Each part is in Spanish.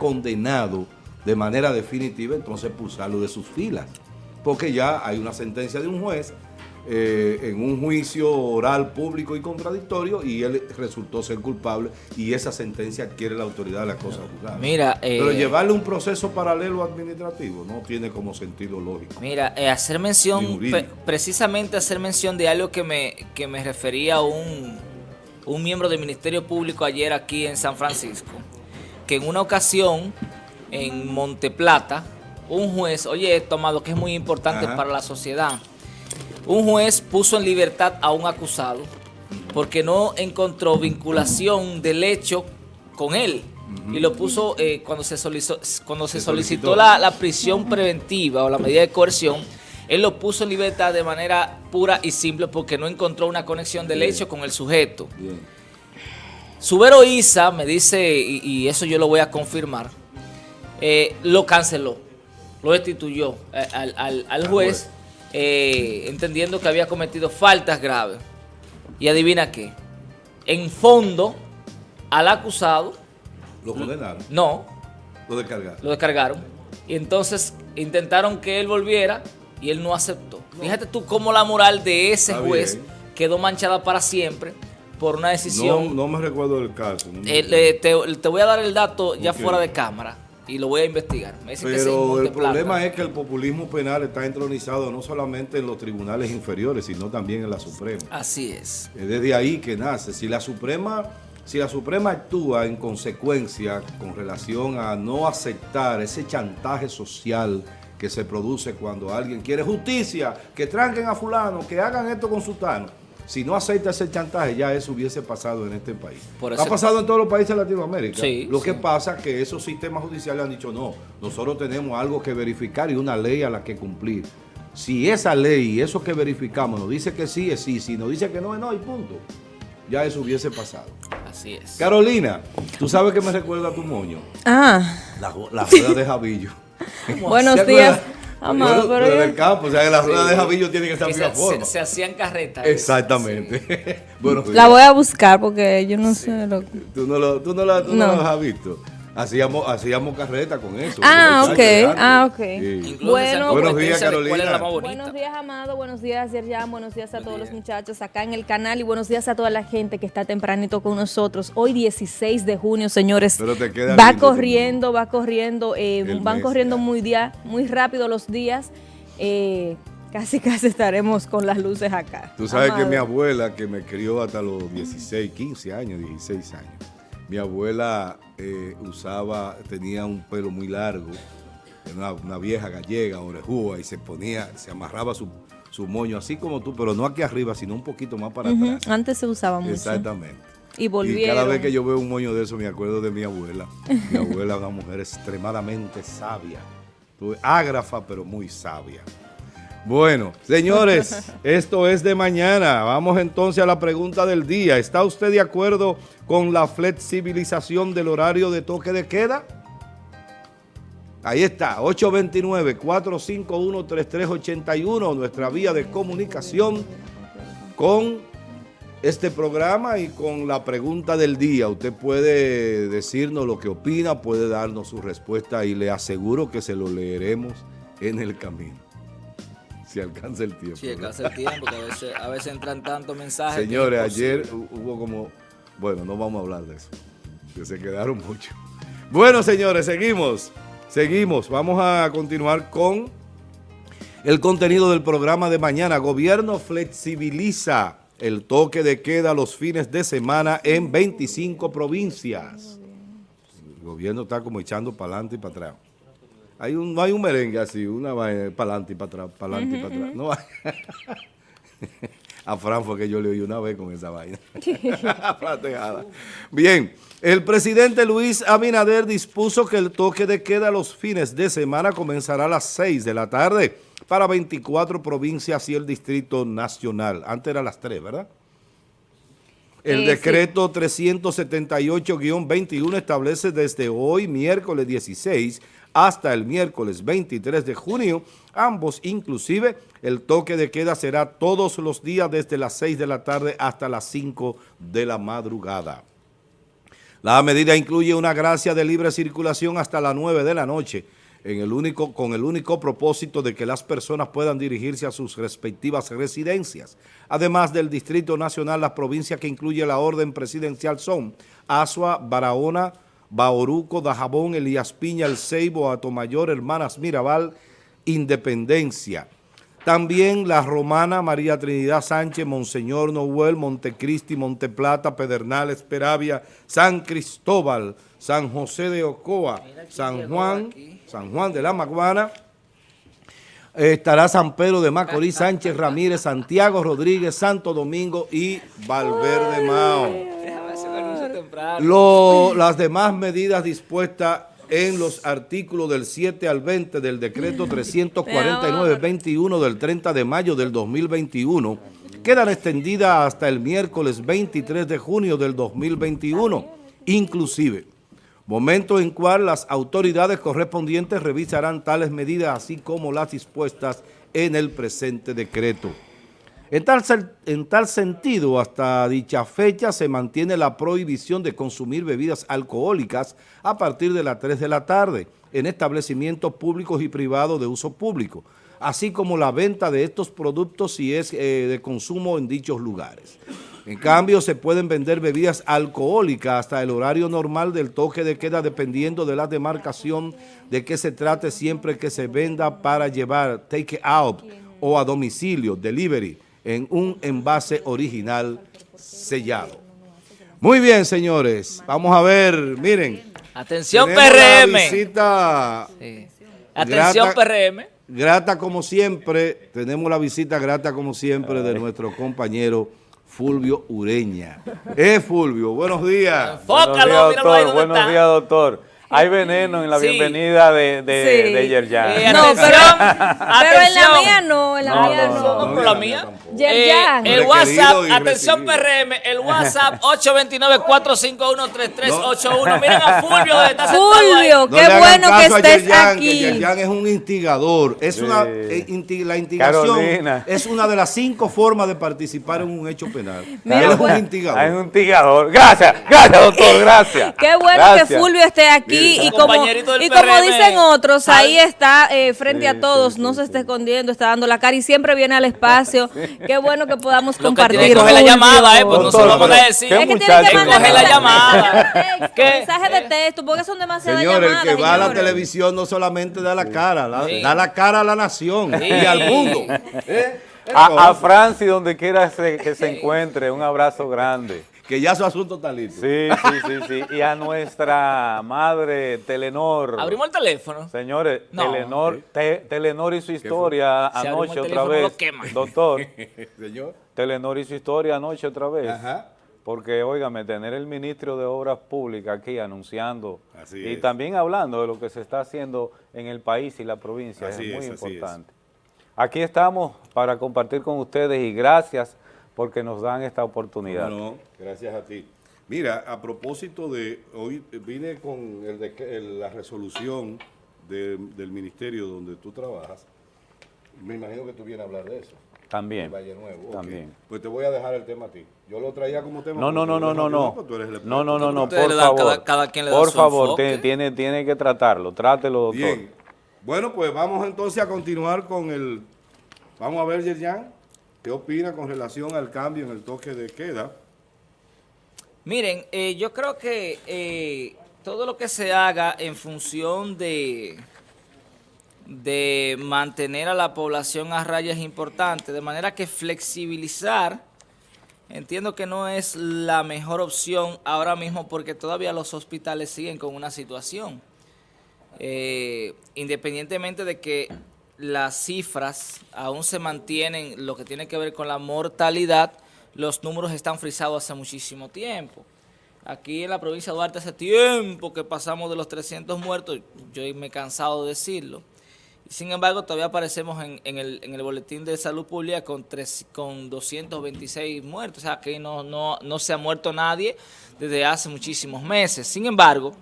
condenado de manera definitiva, entonces pulsarlo de sus filas. Porque ya hay una sentencia de un juez eh, en un juicio oral público y contradictorio y él resultó ser culpable y esa sentencia adquiere la autoridad de la cosa juzgada. Mira, Pero eh, llevarle un proceso paralelo administrativo no tiene como sentido lógico. Mira, eh, hacer mención, precisamente hacer mención de algo que me, que me refería un, un miembro del Ministerio Público ayer aquí en San Francisco, que en una ocasión en Monteplata, un juez, oye esto, amado, que es muy importante para la sociedad, un juez puso en libertad a un acusado porque no encontró vinculación del hecho con él. Y lo puso eh, cuando se solicitó, cuando se, solicitó, la, prisión preventiva o la medida de coerción, él lo puso en libertad de manera pura y simple porque no encontró una conexión del hecho con el sujeto. Subero Isa me dice, y, eso yo lo voy a confirmar, eh, lo canceló, lo destituyó eh, al, juez eh, entendiendo que había cometido faltas graves. Y adivina qué, en fondo, al acusado... ¿Lo condenaron? No. ¿Lo descargaron? Lo descargaron. Y entonces intentaron que él volviera y él no aceptó. Fíjate tú cómo la moral de ese juez quedó manchada para siempre por una decisión... No, me recuerdo del caso. Eh, te, voy a dar el dato ya fuera de cámara y lo voy a investigar. Pero el problema es que el populismo penal está entronizado no solamente en los tribunales inferiores, sino también en la Suprema. Así es. Es desde ahí que nace. Si la Suprema, si la Suprema actúa en consecuencia con relación a no aceptar ese chantaje social que se produce cuando alguien quiere justicia, que tranquen a fulano, que hagan esto con sultano, si no acepta ese chantaje, ya eso hubiese pasado en este país. ha pasado en todos los países de Latinoamérica. Lo que pasa es que esos sistemas judiciales han dicho, no, nosotros tenemos algo que verificar y una ley a la que cumplir. Si esa ley y eso que verificamos nos dice que sí, es sí. Si nos dice que no, es no, y punto. Ya eso hubiese pasado. Así es. Carolina, ¿tú sabes que me recuerda a tu moño? Ah. La, la rueda de Javillo. Buenos días. Amado, pero, pero en el campo, o sea, que las ruedas de Javillo tienen que estar de forma. Se, hacían carretas. Exactamente. bueno, la voy a buscar porque yo no sé lo Tú no, lo, tú no, la, tú no. no las has visto. Hacíamos, hacíamos carreta con eso. Ah, ok. Ah, ok. Bueno, buenos días, Carolina. Buenos días, Amado. Buenos días, Yerjan. Buenos días a todos los muchachos acá en el canal y buenos días a toda la gente que está tempranito con nosotros. Hoy 16 de junio, señores. Pero te queda va corriendo, va corriendo, eh, van corriendo muy, día, muy rápido los días. Eh, casi casi estaremos con las luces acá. Tú sabes que mi abuela, que me crió hasta los 16, 15 años, 16 años, mi abuela eh, usaba, tenía un pelo muy largo, una, una vieja gallega, orejúa, y se ponía, se amarraba su, moño así como tú, pero no aquí arriba, sino un poquito más para atrás. Antes se usaba mucho. Exactamente. Y volvieron. Y cada vez que yo veo un moño de eso me acuerdo de mi abuela. mi abuela una mujer extremadamente sabia. Ágrafa, pero muy sabia. Bueno, señores, esto es de mañana. Vamos entonces a la pregunta del día. ¿Está usted de acuerdo con la flexibilización del horario de toque de queda? Ahí está, 829-451-3381, nuestra vía de comunicación con este programa y con la pregunta del día. Usted puede decirnos lo que opina, puede darnos su respuesta y le aseguro que se lo leeremos en el camino. Si alcanza el tiempo. Si alcanza el tiempo, porque a veces, entran tantos mensajes. Señores, ayer hubo como... Bueno, no vamos a hablar de eso, que se quedaron muchos. Bueno, señores, seguimos. Seguimos. Vamos a continuar con el contenido del programa de mañana. Gobierno flexibiliza el toque de queda los fines de semana en 25 provincias. El gobierno está como echando para adelante y para atrás. Hay un, no hay un merengue así, una vaina para adelante y para atrás, para adelante y para atrás. No A Fran fue que yo le oí una vez con esa vaina. Bien, el presidente Luis Abinader dispuso que el toque de queda los fines de semana comenzará a las 6 de la tarde para 24 provincias y el Distrito Nacional. Antes era las 3, ¿verdad? El eh, decreto 378-21 establece desde hoy, miércoles 16, hasta el miércoles 23 de junio. Ambos, inclusive, el toque de queda será todos los días desde las 6 de la tarde hasta las 5 de la madrugada. La medida incluye una gracia de libre circulación hasta las 9 de la noche, en el único, con el único propósito de que las personas puedan dirigirse a sus respectivas residencias. Además del Distrito Nacional, las provincias que incluye la orden presidencial son Asua, Barahona, Baoruco, Dajabón, Elías Piña, El Ceibo, Atomayor, Hermanas Mirabal, Independencia. También la romana María Trinidad Sánchez, Monseñor Noel, Montecristi, Monteplata, Pedernales, Peravia, San Cristóbal, San José de Ocoa, San Juan, San Juan de la Maguana, estará San Pedro de Macorís, Sánchez Ramírez, Santiago Rodríguez, Santo Domingo y Valverde Mao. las demás medidas dispuestas en los artículos del 7 al 20 del decreto 349-21 del 30 de mayo del 2021 quedan extendidas hasta el miércoles 23 de junio del 2021, inclusive, momento en cual las autoridades correspondientes revisarán tales medidas así como las dispuestas en el presente decreto. En tal, en tal, sentido, hasta dicha fecha se mantiene la prohibición de consumir bebidas alcohólicas a partir de las 3 de la tarde en establecimientos públicos y privados de uso público, así como la venta de estos productos si es eh, de consumo en dichos lugares. En cambio, se pueden vender bebidas alcohólicas hasta el horario normal del toque de queda dependiendo de la demarcación de que se trate siempre que se venda para llevar take out o a domicilio, delivery, en un envase original sellado. Muy bien, señores. Vamos a ver, miren. Atención, PRM. visita Atención, PRM. Grata como siempre, tenemos la visita grata como siempre de nuestro compañero Fulvio Ureña. Eh, Fulvio, buenos días. Enfócalo, buenos días, doctor. Buenos días, doctor. Hay veneno en la bienvenida de, de, sí. de Yerjan. Eh, no, pero, pero, en la mía no, en la no, mía no. no. no, no la mía. Yerjan. Eh, el WhatsApp, atención PRM, el WhatsApp 829-451-3381. Miren a Fulvio donde está Fulvio, qué no bueno que estés Yerjan, aquí. Que Yerjan es un instigador. Es Sí. una, eh, inti- la instigación Carolina. es una de las cinco formas de participar en un hecho penal. Mira, Él es pues- un instigador. Hay un tigador. Gracias, gracias, doctor, gracias. Qué bueno Gracias. que Fulvio esté aquí Y como, y dicen otros, ahí está eh, frente Sí, a todos, sí, no sí, se sí. está escondiendo, está dando la cara y siempre viene al espacio. Qué bueno que podamos Lo que compartir. tiene que coger la llamada, eh, pues no se lo vamos a decir. qué Es que tiene que mandar coge la llamada. mensajes de texto, porque son demasiadas Señor, el llamadas. que va a la televisión no solamente da la cara, la- Sí. da la cara a la nación Sí. y al mundo. ¿Eh? A, a Francis, donde quiera se- que se encuentre, un abrazo grande. Que ya su asunto está listo. Sí, sí, sí, sí. Y a nuestra madre Telenor. Abrimos el teléfono. Señores, No. Telenor, Te- Telenor y su historia anoche el otra vez. Doctor, Señor. Telenor y su historia anoche otra vez. Ajá. Porque, óigame, tener el ministro de Obras Públicas aquí anunciando Así y es. también hablando de lo que se está haciendo en el país y la provincia Así es muy es. importante. Aquí estamos para compartir con ustedes y gracias porque nos dan esta oportunidad. No, no, gracias a ti. Mira, a propósito de, hoy vine con el de- el- la resolución de- del ministerio donde tú trabajas. Me imagino que tú vienes a hablar de eso. También. Valle Nuevo. También. Pues te voy a dejar el tema a ti. Yo lo traía como tema. No, no, no, no, no, no. tú eres el No, no, no, no, por favor. cada- cada quien le da por su favor, tiene, tiene que tratarlo. Trátelo, doctor. Bien. Bueno, pues vamos entonces a continuar con el... Vamos a ver, Yerjan, ¿qué opina con relación al cambio en el toque de queda? Miren, eh, yo creo que eh, todo lo que se haga en función de, de mantener a la población a raya es importante, de manera que flexibilizar, entiendo que no es la mejor opción ahora mismo porque todavía los hospitales siguen con una situación. Eh, independientemente de que las cifras aún se mantienen, lo que tiene que ver con la mortalidad, los números están frisados hace muchísimo tiempo. Aquí en la provincia de Duarte hace tiempo que pasamos de los 300 muertos, yo me he cansado de decirlo. Sin embargo, todavía aparecemos en, el, en el boletín de salud pública con, tres, con 226 muertos, o sea que no, no, no se ha muerto nadie desde hace muchísimos meses. Sin embargo,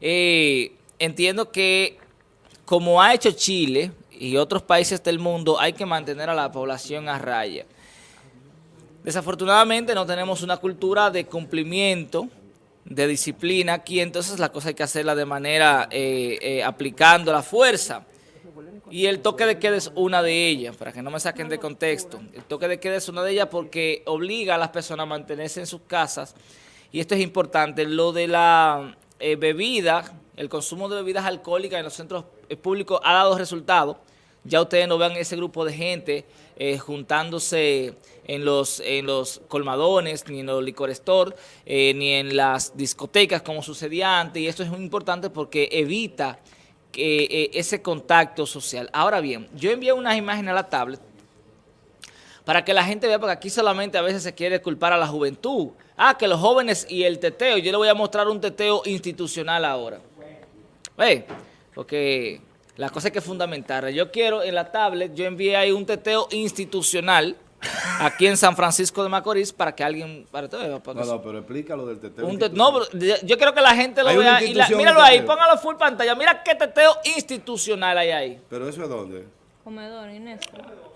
eh, entiendo que como ha hecho Chile y otros países del mundo, hay que mantener a la población a raya. Desafortunadamente no tenemos una cultura de cumplimiento de disciplina aquí, entonces la cosa hay que hacerla de manera eh, eh, aplicando la fuerza. Y el toque de queda es una de ellas, para que no me saquen de contexto. El toque de queda es una de ellas porque obliga a las personas a mantenerse en sus casas. Y esto es importante. Lo de la eh, bebida, el consumo de bebidas alcohólicas en los centros públicos ha dado resultados. Ya ustedes no vean ese grupo de gente eh, juntándose en los, en los colmadones, ni en los licor store, eh, ni en las discotecas como sucedía antes. Y esto es muy importante porque evita eh, ese contacto social. Ahora bien, yo envié unas imágenes a la tablet para que la gente vea, porque aquí solamente a veces se quiere culpar a la juventud. Ah, que los jóvenes y el teteo. Yo le voy a mostrar un teteo institucional ahora. ¿Ve? Porque la cosa es que es fundamental. Yo quiero en la tablet, yo envié ahí un teteo institucional aquí en San Francisco de Macorís para que alguien... Para no, no, pero explícalo del teteo. no, yo quiero que la gente lo vea. Y míralo ahí, póngalo full pantalla. Mira qué teteo institucional hay ahí. ¿Pero eso es dónde? Comedor, Inés.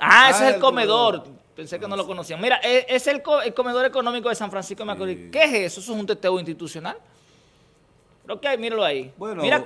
Ah, ese es ah, el, comedor. Pensé que no lo conocían. Mira, e, es el, comedor económico de San Francisco de Macorís. ¿Qué es eso? ¿Eso es un teteo institucional? Pero que hay, míralo ahí. Bueno, Mira,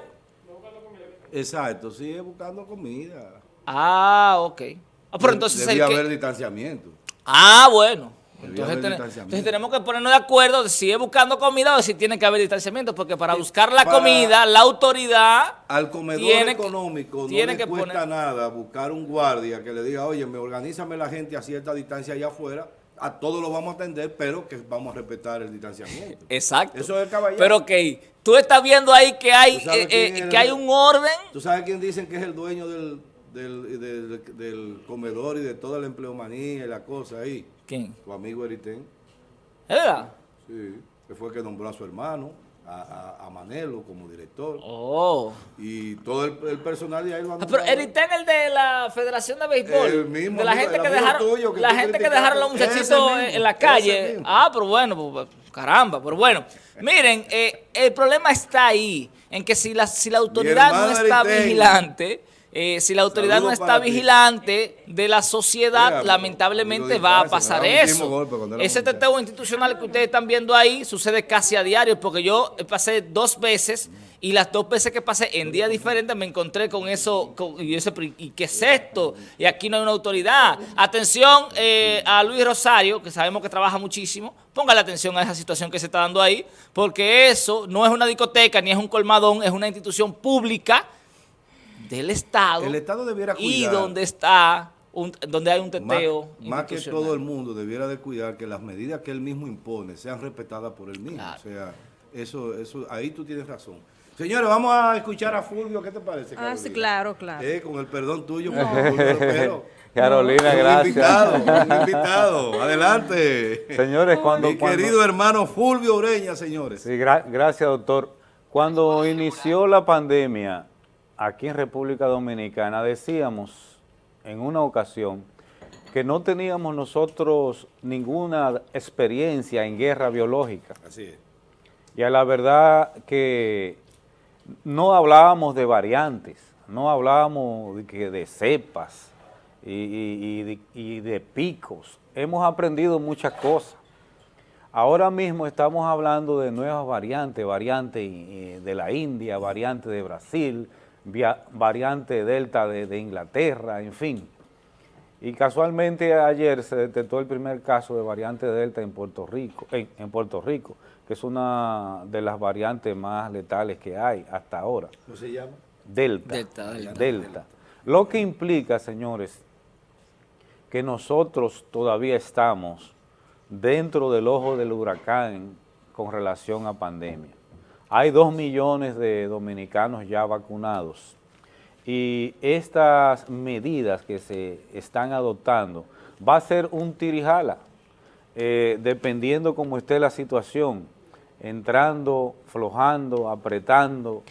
Exacto, sigue buscando comida. Ah, ok. Ah, pero entonces Debía haber distanciamiento. Ah, bueno. Entonces, tenemos que ponernos de acuerdo de si sigue buscando comida o si tiene que haber distanciamiento, porque para buscar la comida, la autoridad... Al comedor económico no tiene le que cuesta nada buscar un guardia que le diga, oye, me organízame la gente a cierta distancia allá afuera, a todos lo vamos a atender, pero que vamos a respetar el distanciamiento. Exacto. Eso es el caballero. Pero que tú estás viendo ahí que hay, eh, eh, que hay un orden. ¿Tú sabes quién dicen que es el dueño del, del, comedor y de toda la empleomanía y la cosa ahí? ¿Quién? Tu amigo Eritén. ¿Es verdad? Sí, que fue el que nombró a su hermano a, Manelo como director. Oh. Y todo el, personal de ahí lo han ah, Pero Eritén, el de la Federación de Béisbol. El mismo. De la gente que dejaron, la gente que dejaron a los muchachitos en la calle. Ah, pero bueno, pues, pues, caramba, pero bueno. Miren, eh, el problema está ahí, en que si la, si la autoridad no está vigilante eh, si la autoridad no está vigilante de la sociedad, lamentablemente va a pasar eso. Ese teteo institucional que ustedes están viendo ahí sucede casi a diario, porque yo pasé dos veces y las dos veces que pasé en días diferentes me encontré con eso, y, ese, y qué es esto, y aquí no hay una autoridad. Atención eh, a Luis Rosario, que sabemos que trabaja muchísimo, la atención a esa situación que se está dando ahí, porque eso no es una discoteca ni es un colmadón, es una institución pública del Estado. El Estado debiera cuidar. Y donde está, donde hay un teteo. Más, que todo el mundo debiera de cuidar que las medidas que él mismo impone sean respetadas por él mismo. O sea, eso, eso, ahí tú tienes razón. Señores, vamos a escuchar a Fulvio, ¿qué te parece? Ah, sí, claro, claro. Eh, con el perdón tuyo, Carolina, gracias. Invitado, invitado. Adelante. Señores, cuando... Mi querido hermano Fulvio Ureña, señores. Sí, gracias, doctor. Cuando inició la pandemia, aquí en República Dominicana decíamos en una ocasión que no teníamos nosotros ninguna experiencia en guerra biológica. Así es. Y a la verdad que no hablábamos de variantes, no hablábamos de, de cepas y, de, picos. Hemos aprendido muchas cosas. Ahora mismo estamos hablando de nuevas variantes, variante eh, de la India, variante de Brasil, variante Delta de, Inglaterra, en fin. Y casualmente ayer se detectó el primer caso de variante Delta en Puerto Rico, en, Puerto Rico, que es una de las variantes más letales que hay hasta ahora. ¿Cómo se llama? Delta. Delta. Lo que implica, señores, que nosotros todavía estamos dentro del ojo del huracán con relación a pandemia. Hay dos millones de dominicanos ya vacunados y estas medidas que se están adoptando va a ser un tirijala, eh, dependiendo cómo esté la situación, entrando, flojando, apretando,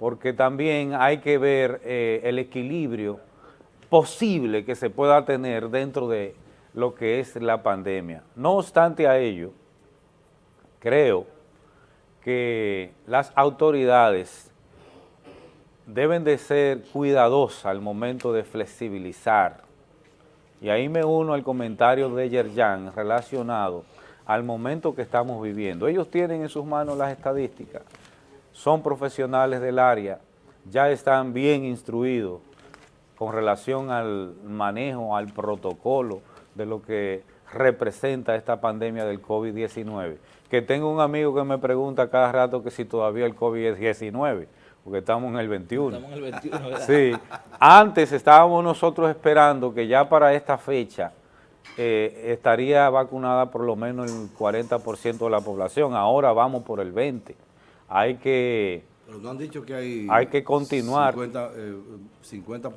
porque también hay que ver eh, el equilibrio posible que se pueda tener dentro de lo que es la pandemia. No obstante a ello, creo que las autoridades deben de ser cuidadosas al momento de flexibilizar. Y ahí me uno al comentario de Yerjan relacionado al momento que estamos viviendo. Ellos tienen en sus manos las estadísticas, son profesionales del área, ya están bien instruidos con relación al manejo, al protocolo de lo que representa esta pandemia del COVID-19. Que tengo un amigo que me pregunta cada rato que si todavía el COVID es 19, porque estamos en el 21. Estamos en el 21, ¿verdad? Sí. Antes estábamos nosotros esperando que ya para esta fecha eh, estaría vacunada por lo menos el 40% de la población. Ahora vamos por el 20%. Hay que... Pero no han dicho que hay... Hay que continuar. 50%, eh, 50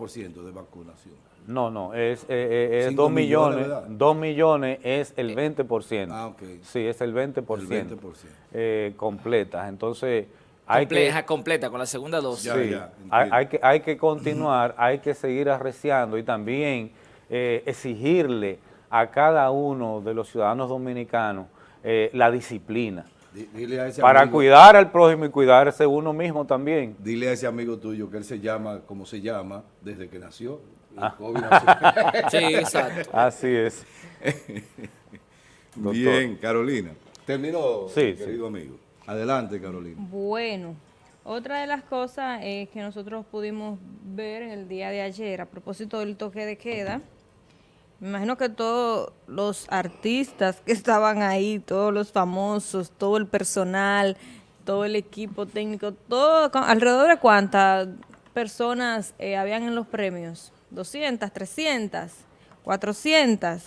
de vacunación. No, no, es, eh, es 2 millones, 2 millones es el 20%. Ah, ok. Sí, es el 20%. El 20%. completa. Entonces, hay que, completa con la segunda dosis. Sí, hay, que, hay que continuar, hay que seguir arreciando y también eh, exigirle a cada uno de los ciudadanos dominicanos eh, la disciplina. para cuidar al prójimo y cuidarse uno mismo también. Dile a ese amigo tuyo que él se llama como se llama desde que nació. Ah. sí, exacto. Así es. Bien, Carolina. Terminó, querido amigo. Adelante, Carolina. Bueno, otra de las cosas que nosotros pudimos ver en el día de ayer a propósito del toque de queda, me imagino que todos los artistas que estaban ahí, todos los famosos, todo el personal, todo el equipo técnico, todo, alrededor de cuántas personas eh, habían en los premios, 200, 300, 400.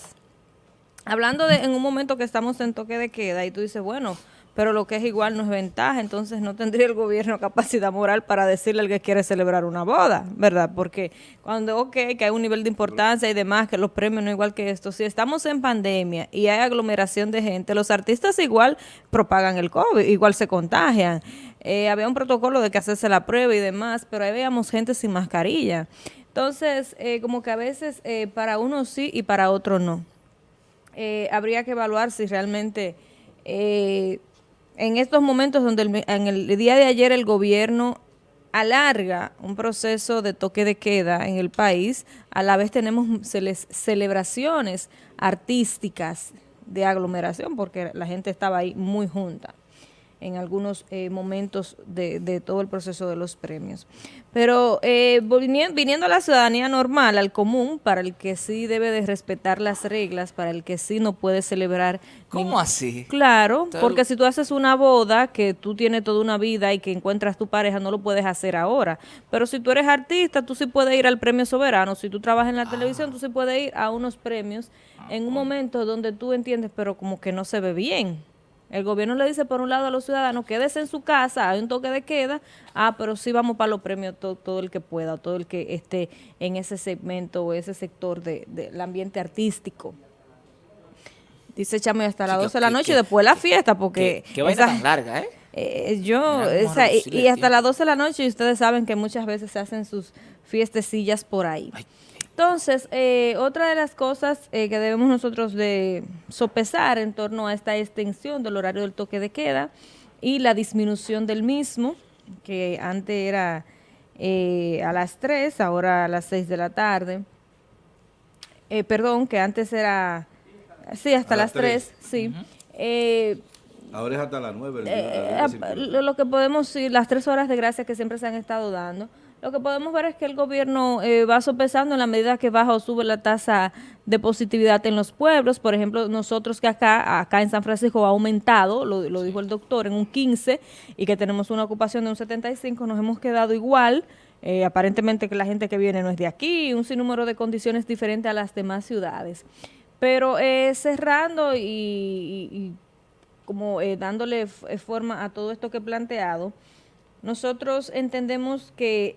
Hablando de en un momento que estamos en toque de queda y tú dices, bueno, pero lo que es igual no es ventaja, entonces no tendría el gobierno capacidad moral para decirle al que quiere celebrar una boda, ¿verdad? Porque cuando, ok, que hay un nivel de importancia y demás, que los premios no igual que esto, si estamos en pandemia y hay aglomeración de gente, los artistas igual propagan el COVID, igual se contagian. Eh, había un protocolo de que hacerse la prueba y demás, pero ahí veíamos gente sin mascarilla. Entonces, eh, como que a veces eh, para uno sí y para otro no. habría que evaluar si realmente en estos momentos donde en el día de ayer el gobierno alarga un proceso de toque de queda en el país, a la vez tenemos celebraciones artísticas de aglomeración porque la gente estaba ahí muy junta en algunos eh, momentos de, todo el proceso de los premios. Pero eh, viniendo a la ciudadanía normal, al común, para el que sí debe de respetar las reglas, para el que sí no puede celebrar. ¿Cómo así? Claro, porque si tú haces una boda que tú tienes toda una vida y que encuentras tu pareja, no lo puedes hacer ahora. Pero si tú eres artista, tú sí puedes ir al premio soberano. Si tú trabajas en la televisión, tú sí puedes ir a unos premios en un momento donde tú entiendes, pero como que no se ve bien. El gobierno le dice por un lado a los ciudadanos, quédese en su casa, hay un toque de queda, ah, pero sí vamos para los premios todo, el que pueda, todo el que esté en ese segmento o ese sector del ambiente artístico. Dice Chame hasta las 12 de la noche y después la fiesta, porque... Qué, vaina tan larga, ¿eh? eh yo, y, hasta las 12 de la noche, y ustedes saben que muchas veces se hacen sus fiestecillas por ahí. Entonces, eh, otra de las cosas eh, que debemos nosotros de sopesar en torno a esta extensión del horario del toque de queda y la disminución del mismo, que antes era eh, a las 3, ahora a las 6 de la tarde. perdón, que antes era, sí, hasta las 3, sí. ahora es hasta las 9. lo que podemos, sí, las tres horas de gracia que siempre se han estado dando. Lo que podemos ver es que el gobierno eh, va sopesando en la medida que baja o sube la tasa de positividad en los pueblos. Por ejemplo, nosotros que acá, acá en San Francisco ha aumentado, lo, dijo el doctor, en un 15 y que tenemos una ocupación de un 75, nos hemos quedado igual. Eh, aparentemente que la gente que viene no es de aquí, un sinnúmero de condiciones diferentes a las demás ciudades. Pero eh, cerrando y, como dándole forma a todo esto que he planteado, nosotros entendemos que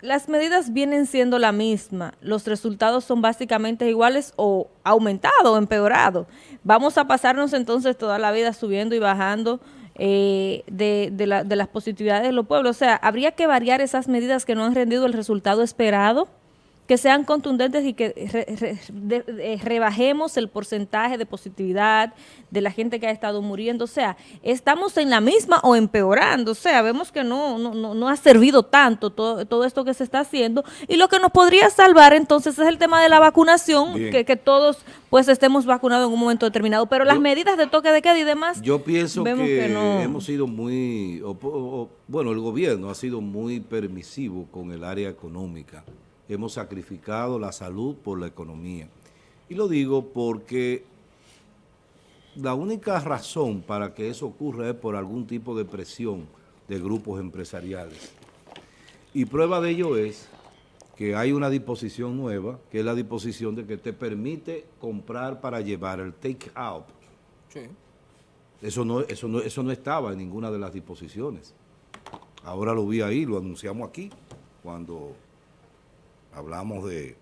las medidas vienen siendo la misma, los resultados son básicamente iguales o aumentado o empeorado. Vamos a pasarnos entonces toda la vida subiendo y bajando eh, de, de las positividades de los pueblos. O sea, ¿habría que variar esas medidas que no han rendido el resultado esperado? Que sean contundentes y que eh, rebajemos el porcentaje de positividad de la gente que ha estado muriendo. O sea, estamos en la misma o empeorando. O sea, vemos que no, no, no ha servido tanto todo, todo, esto que se está haciendo. Y lo que nos podría salvar entonces es el tema de la vacunación, que, que, todos pues estemos vacunados en un momento determinado. Pero las medidas de toque de queda y demás... Yo pienso que, hemos sido muy... bueno, el gobierno ha sido muy permisivo con el área económica hemos sacrificado la salud por la economía. Y lo digo porque la única razón para que eso ocurra es por algún tipo de presión de grupos empresariales. Y prueba de ello es que hay una disposición nueva, que es la disposición de que te permite comprar para llevar el take out. Sí. Eso no, eso, no, eso no estaba en ninguna de las disposiciones. Ahora lo vi ahí, lo anunciamos aquí, cuando hablamos de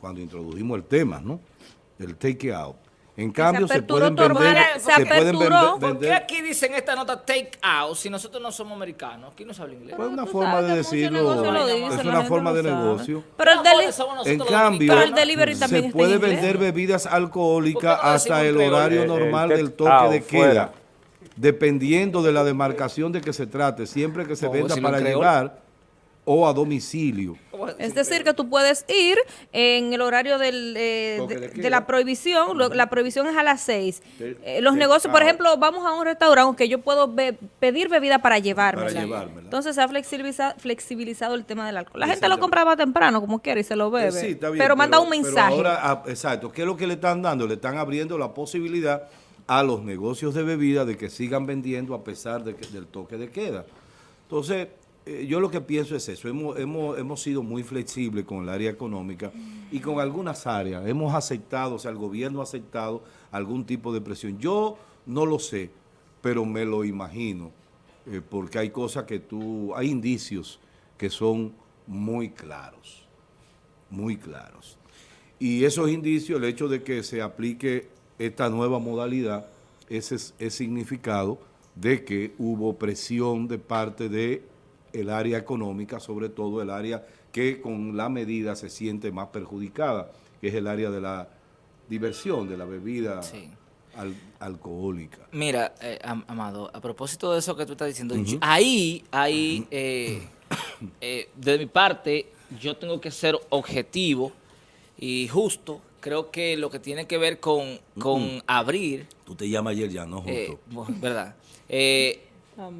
cuando introdujimos el tema, ¿no? Del take out. En cambio, se, pueden vender, se, pueden vender, ¿Por qué aquí dicen esta nota take out si nosotros no somos americanos? Aquí no se habla inglés. Pues es una forma de decirlo. es una forma de negocio. Pero el en cambio, se puede vender bebidas alcohólicas hasta el horario normal del toque de queda. Dependiendo de la demarcación de que se trate. Siempre que se venda para llevar o a domicilio. Es decir, que tú puedes ir en el horario del, eh, de, la prohibición, la prohibición es a las 6. Eh, los negocios, por ejemplo, vamos a un restaurante que yo puedo pedir bebida para llevármela. Entonces se ha flexibilizado, flexibilizado el tema del alcohol. La gente lo compraba temprano, como quiere, y se lo bebe. Eh, pero manda un mensaje. ahora, ah, exacto, ¿qué es lo que le están dando? Le están abriendo la posibilidad a los negocios de bebida de que sigan vendiendo a pesar de del toque de queda. Entonces, eh, yo lo que pienso es eso, hemos, hemos, hemos sido muy flexibles con el área económica y con algunas áreas, hemos aceptado, o sea, el gobierno ha aceptado algún tipo de presión. Yo no lo sé, pero me lo imagino, eh, porque hay cosas que tú, hay indicios que son muy claros, muy claros. Y esos indicios, el hecho de que se aplique esta nueva modalidad, ese es, es significado de que hubo presión de parte de el área económica, sobre todo el área que con la medida se siente más perjudicada, que es el área de la diversión, de la bebida alcohólica. Mira, eh, Amado, a propósito de eso que tú estás diciendo, ahí, ahí, eh, eh, de mi parte, yo tengo que ser objetivo y justo. Creo que lo que tiene que ver con, con abrir... Tú te llamas ayer ya, ¿no? Justo. ¿Verdad?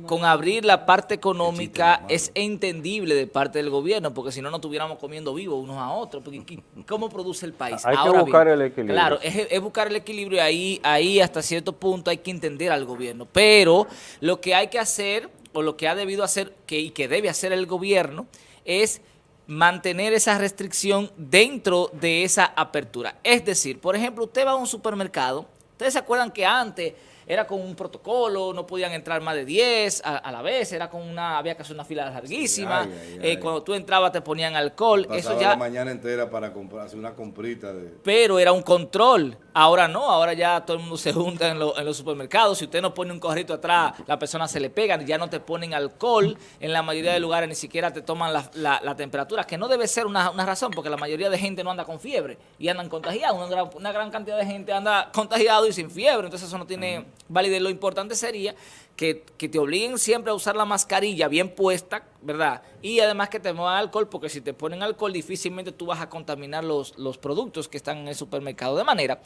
Con abrir la parte económica es entendible de parte del gobierno, porque si no, no estuviéramos comiendo vivos unos a otros. Porque, ¿Cómo produce el país? Hay que buscar el equilibrio. Claro, es, buscar el equilibrio y ahí, ahí hasta cierto punto hay que entender al gobierno. Pero lo que hay que hacer, o lo que ha debido hacer que, y que debe hacer el gobierno, es mantener esa restricción dentro de esa apertura. Es decir, por ejemplo, usted va a un supermercado, ustedes se acuerdan que antes era con un protocolo, no podían entrar más de 10 a, la vez, era con una, había que hacer una fila larguísima, eh, cuando tú entrabas te ponían alcohol, eso ya... la mañana entera para comprar, hacer una comprita de... Pero era un control, ahora no, ahora ya todo el mundo se junta en, los supermercados, si usted no pone un corrito atrás, la persona se le pega, ya no te ponen alcohol, en la mayoría de lugares ni siquiera te toman la, temperatura, que no debe ser una, razón, porque la mayoría de gente no anda con fiebre y andan contagiados, una gran, una gran cantidad de gente anda contagiado y sin fiebre, entonces eso no tiene validez. Lo importante sería que, te obliguen siempre a usar la mascarilla bien puesta, ¿verdad? Y además que te muevan alcohol, porque si te ponen alcohol difícilmente tú vas a contaminar los, los productos que están en el supermercado. De manera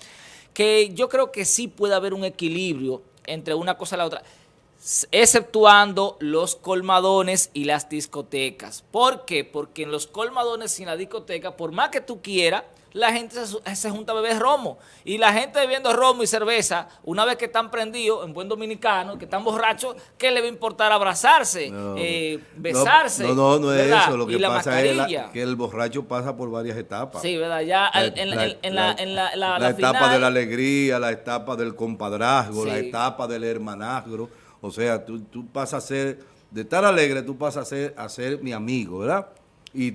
que yo creo que sí puede haber un equilibrio entre una cosa y la otra exceptuando los colmadones y las discotecas. ¿Por qué? Porque en los colmadones y en la discoteca, por más que tú quieras, la gente se, junta a beber romo. Y la gente bebiendo romo y cerveza, una vez que están prendidos, en buen dominicano, que están borrachos, ¿qué le va a importar abrazarse, eh, besarse? No, no, no, es eso. Lo que pasa es que el borracho pasa por varias etapas. Sí, ¿verdad? Ya en, la, la, etapa de la alegría, la etapa del compadrazgo, la etapa del hermanazgo. O sea, tú, tú pasas a ser, de estar alegre, tú pasas a ser, a ser mi amigo, ¿verdad? Y,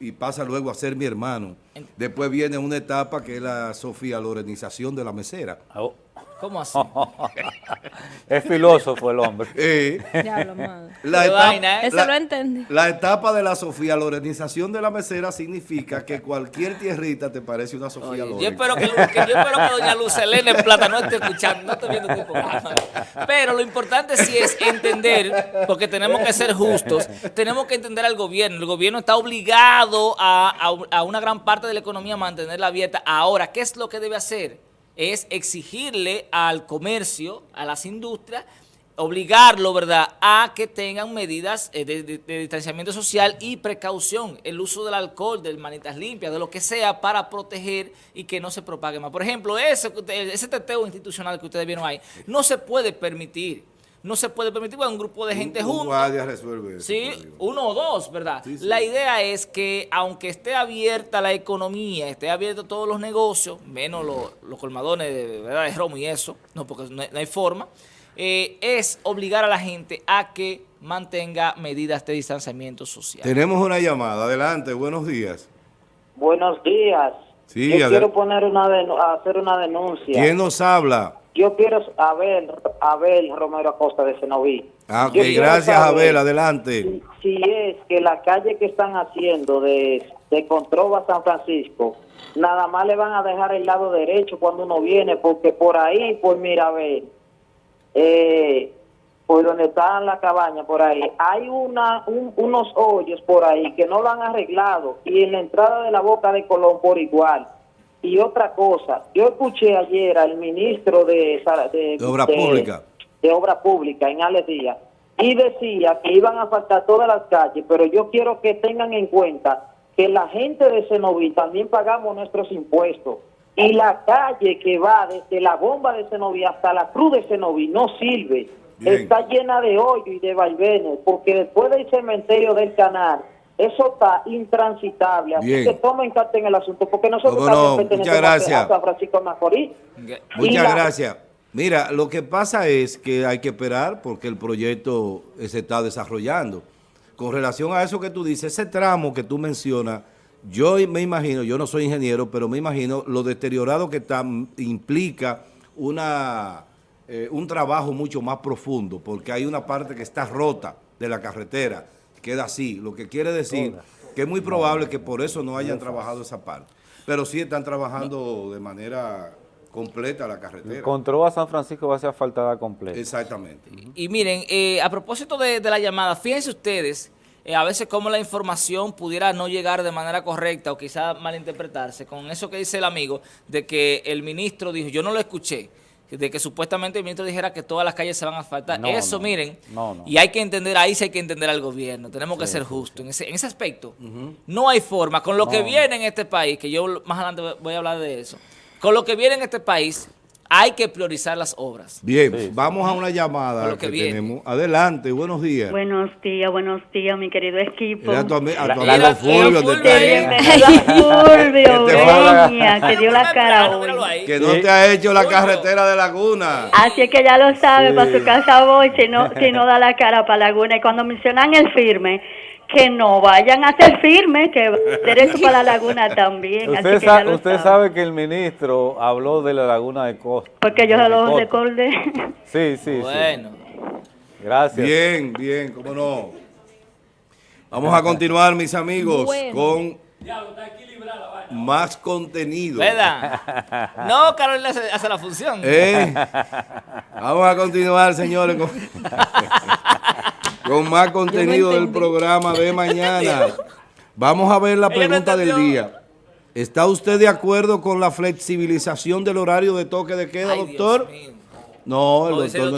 y, pasa luego a ser mi hermano. Después viene una etapa que es la Sofía Lorenización de la mesera. Oh. ¿Cómo así? es filósofo el hombre. Eh, Diablo, madre. la, etapa, vaina, ¿eh? Eso la- lo entendí. la etapa de la Sofía Lorenización de la mesera significa que cualquier tierrita te parece una Sofía Oye, Loren. yo espero que, que- yo espero que doña Luz Helena en Plata no esté escuchando, no esté viendo programa. Pero lo importante sí es entender, porque tenemos que ser justos, tenemos que entender al gobierno. El gobierno está obligado a, a- a una gran parte de la economía a mantenerla abierta. Ahora, ¿qué es lo que debe hacer? Es exigirle al comercio, a las industrias, obligarlo, ¿verdad?, a que tengan medidas eh, de, distanciamiento social y precaución, el uso del alcohol, de manitas limpias, de lo que sea para proteger y que no se propague más. Por ejemplo, ese, ese teteo institucional que ustedes vieron ahí, no se puede permitir, no se puede permitir, un grupo de gente Un- un junta. guardia resuelve eso, Sí, uno o dos, ¿verdad? Sí, sí. La idea es que aunque esté abierta la economía, esté abierto todos los negocios, menos los, los colmadones de, ¿verdad? de romo y eso, no porque no hay, no hay forma, eh, es obligar a la gente a que mantenga medidas de distanciamiento social. Tenemos una llamada. Adelante, buenos días. Buenos días. Sí, Yo quiero poner una hacer una denuncia. ¿Quién nos habla? Yo quiero Abel, Abel Romero Acosta de Senoví. Ah, ok, Yo quiero gracias Abel, adelante. Si, si es que la calle que están haciendo de, de Controva a San Francisco, nada más le van a dejar el lado derecho cuando uno viene, porque por ahí, por Mirabel, eh, por donde está la cabaña, por ahí, hay una un- unos hoyos por ahí que no lo han arreglado y en la entrada de la boca de Colón por igual. Y otra cosa, yo escuché ayer al ministro de, de, De Obra Pública. de Obra Pública en Alex Díaz y decía que iban a faltar todas las calles, pero yo quiero que tengan en cuenta que la gente de Cenoví también pagamos nuestros impuestos y la calle que va desde la bomba de Cenoví hasta la cruz de Cenoví no sirve. Bien. Está llena de hoyo y de vaivenes, porque después del cementerio del canal, eso está intransitable. Así Bien. que tomen carta en el asunto, porque nosotros Cómo no, también pertenecemos muchas a- gracias. a San Francisco Macorís. Muchas la- gracias. Mira, lo que pasa es que hay que esperar porque el proyecto eh, se está desarrollando. Con relación a eso que tú dices, ese tramo que tú mencionas, yo me imagino, yo no soy ingeniero, pero me imagino lo deteriorado que está m- implica una, eh, un trabajo mucho más profundo, porque hay una parte que está rota de la carretera, queda así, lo que quiere decir que es muy probable que por eso no hayan trabajado esa parte, pero sí están trabajando de manera completa la carretera. Control a San Francisco va a ser asfaltada completa. Exactamente. Y miren, eh, a propósito de, de la llamada, fíjense ustedes, eh, a veces cómo la información pudiera no llegar de manera correcta o quizá malinterpretarse, con eso que dice el amigo, de que el ministro dijo, yo no lo escuché, de que supuestamente el ministro dijera que todas las calles se van a asfaltar. No, eso, no, miren, no, y hay que entender, ahí sí hay que entender al gobierno, tenemos que ser justos. en ese, en ese aspecto. No hay forma, con lo que viene en este país, que yo más adelante voy a hablar de eso, con lo que viene en este país, hay que priorizar las obras. Bien, Sí. vamos a una llamada lo que, tenemos. Adelante, buenos días. Buenos días, buenos días, mi querido equipo. Era a tu, ami- a tu amigo Fulvio, Fulvio Fulvio, Que Beña, dio la cara hoy. Que no te ha hecho la carretera de Laguna. Así es que ya lo sabe, para su casa voy, si no, si no da la cara para Laguna. Y cuando mencionan el firme, que no vayan a ser firme, que derecho para la Laguna también. Así Usted, que sabe. que el ministro habló de la laguna de Costa. Porque yo de se lo recordé. Sí, sí, sí. Bueno. Gracias. Bien, bien, cómo no. Vamos a continuar, mis amigos, Bueno. con más contenido. ¿Verdad? No, Carolina hace, hace la función. ¿Eh? Vamos a continuar, señores, con, con más contenido del programa de mañana. Vamos a ver la pregunta del día. ¿Está usted de acuerdo con la flexibilización del horario de toque de queda, Ay, doctor? No, el doctor no